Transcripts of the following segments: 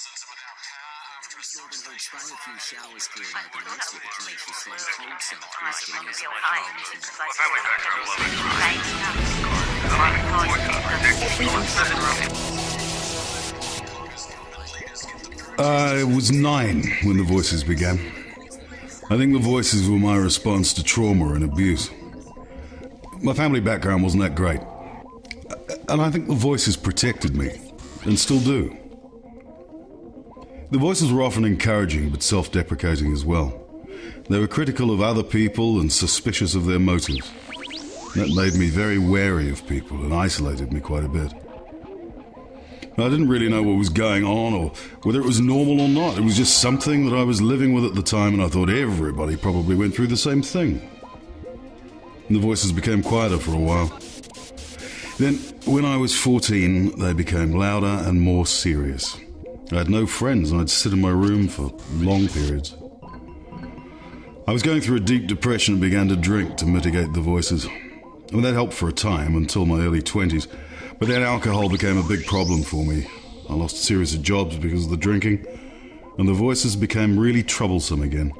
Uh, Northern Hope sprang a few showers clearing out the rest of the commercial cold center Alright, was you getting want us real a high. problem. It's like I was nine when the voices began. I think the voices were my response to trauma and abuse. My family background wasn't that great. And I think the voices protected me, and still do. The voices were often encouraging but self deprecating as well. They were critical of other people and suspicious of their motives. That made me very wary of people and isolated me quite a bit. I didn't really know what was going on or whether it was normal or not. It was just something that I was living with at the time, and I thought everybody probably went through the same thing. And the voices became quieter for a while. Then, when I was 14, they became louder and more serious. I had no friends, and I'd sit in my room for long periods. I was going through a deep depression and began to drink to mitigate the voices. And that helped for a time until my early 20s. But then alcohol became a big problem for me. I lost a series of jobs because of the drinking, and the voices became really troublesome again.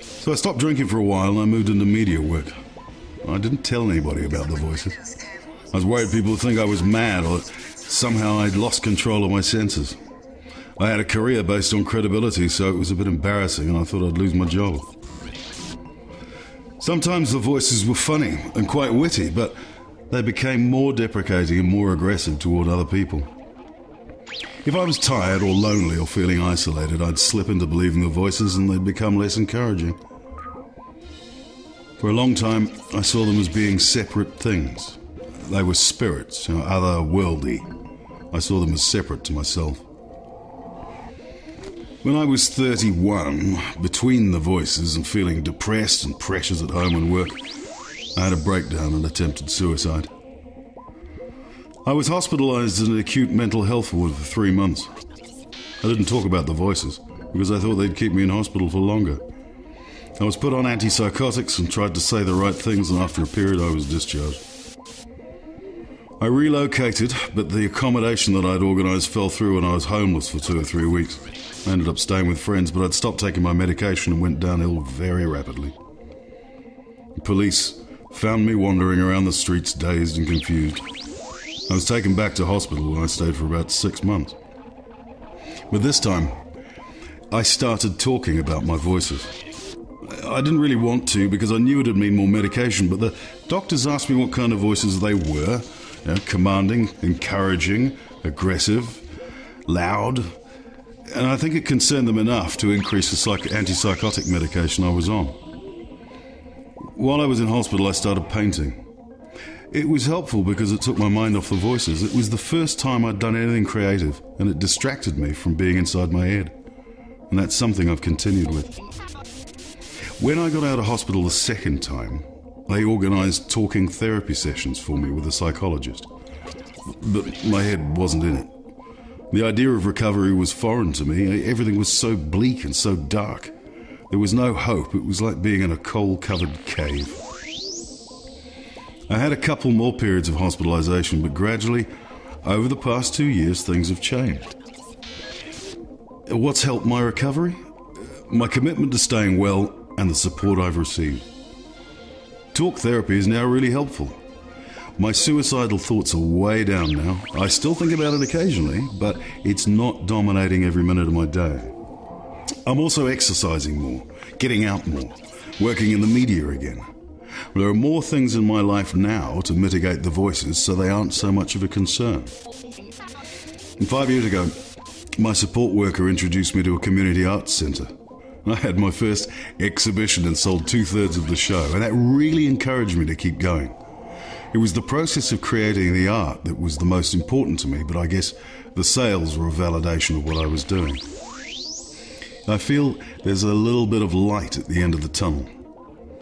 So I stopped drinking for a while and I moved into media work. I didn't tell anybody about the voices. I was worried people would think I was mad or somehow I'd lost control of my senses. I had a career based on credibility, so it was a bit embarrassing and I thought I'd lose my job. Sometimes the voices were funny and quite witty, but they became more deprecating and more aggressive toward other people. If I was tired or lonely or feeling isolated, I'd slip into believing the voices and they'd become less encouraging. For a long time, I saw them as being separate things. They were spirits, you know, otherworldly. I saw them as separate to myself. When I was 31, between the voices and feeling depressed and pressures at home and work, I had a breakdown and attempted suicide. I was hospitalized in an acute mental health ward for three months. I didn't talk about the voices because I thought they'd keep me in hospital for longer. I was put on antipsychotics and tried to say the right things, and after a period, I was discharged. I relocated, but the accommodation that I'd organised fell through and I was homeless for two or three weeks. I ended up staying with friends, but I'd stopped taking my medication and went downhill very rapidly. The police found me wandering around the streets dazed and confused. I was taken back to hospital where I stayed for about six months. But this time, I started talking about my voices. I didn't really want to because I knew it'd mean more medication, but the doctors asked me what kind of voices they were you know, commanding, encouraging, aggressive, loud. And I think it concerned them enough to increase the psych- antipsychotic medication I was on. While I was in hospital, I started painting. It was helpful because it took my mind off the voices. It was the first time I'd done anything creative, and it distracted me from being inside my head. And that's something I've continued with. When I got out of hospital the second time, they organised talking therapy sessions for me with a psychologist. But my head wasn't in it. The idea of recovery was foreign to me. Everything was so bleak and so dark. There was no hope. It was like being in a coal covered cave. I had a couple more periods of hospitalisation, but gradually, over the past two years, things have changed. What's helped my recovery? My commitment to staying well and the support I've received. Talk therapy is now really helpful. My suicidal thoughts are way down now. I still think about it occasionally, but it's not dominating every minute of my day. I'm also exercising more, getting out more, working in the media again. There are more things in my life now to mitigate the voices so they aren't so much of a concern. And five years ago, my support worker introduced me to a community arts centre. I had my first exhibition and sold two thirds of the show, and that really encouraged me to keep going. It was the process of creating the art that was the most important to me, but I guess the sales were a validation of what I was doing. I feel there's a little bit of light at the end of the tunnel.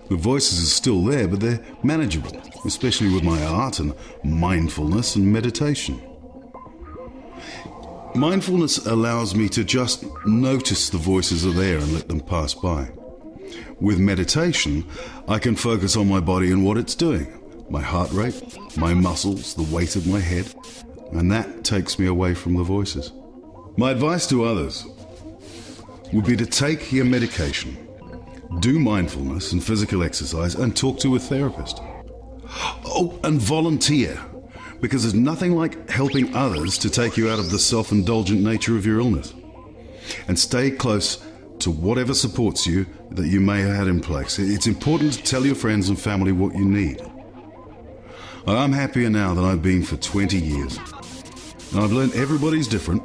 The voices are still there, but they're manageable, especially with my art and mindfulness and meditation. Mindfulness allows me to just notice the voices are there and let them pass by. With meditation, I can focus on my body and what it's doing my heart rate, my muscles, the weight of my head, and that takes me away from the voices. My advice to others would be to take your medication, do mindfulness and physical exercise, and talk to a therapist. Oh, and volunteer, because there's nothing like helping others to take you out of the self indulgent nature of your illness. And stay close to whatever supports you that you may have had in place. It's important to tell your friends and family what you need. I'm happier now than I've been for 20 years. And I've learned everybody's different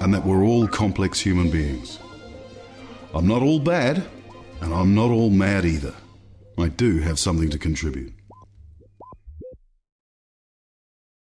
and that we're all complex human beings. I'm not all bad, and I'm not all mad either. I do have something to contribute.